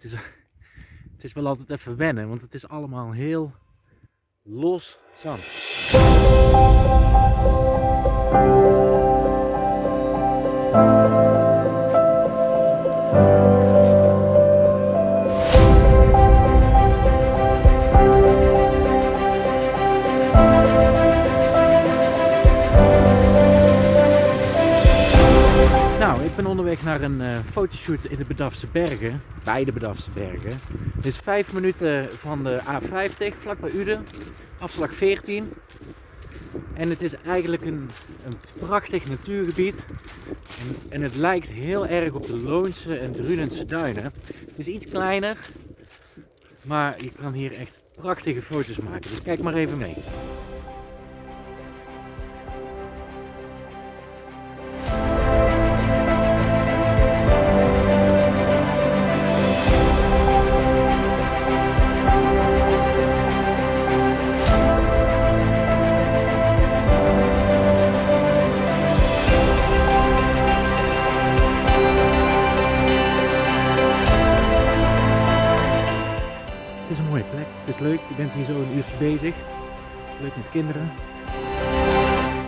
Het is, het is wel altijd even wennen, want het is allemaal heel los zand. Nou, ik ben onderweg naar een eh, fotoshoot in de Bedafse Bergen, bij de Bedafse Bergen. Het is 5 minuten van de A50, vlak bij Uden, afslag 14. En het is eigenlijk een, een prachtig natuurgebied. En, en het lijkt heel erg op de Loonse en Drunense duinen. Het is iets kleiner, maar je kan hier echt prachtige foto's maken. Dus kijk maar even mee. Het is een mooie plek, het is leuk, je bent hier zo een uurtje bezig. Leuk met kinderen.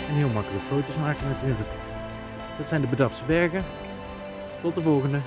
En heel makkelijk foto's maken natuurlijk. Dat zijn de Bedafse bergen. Tot de volgende.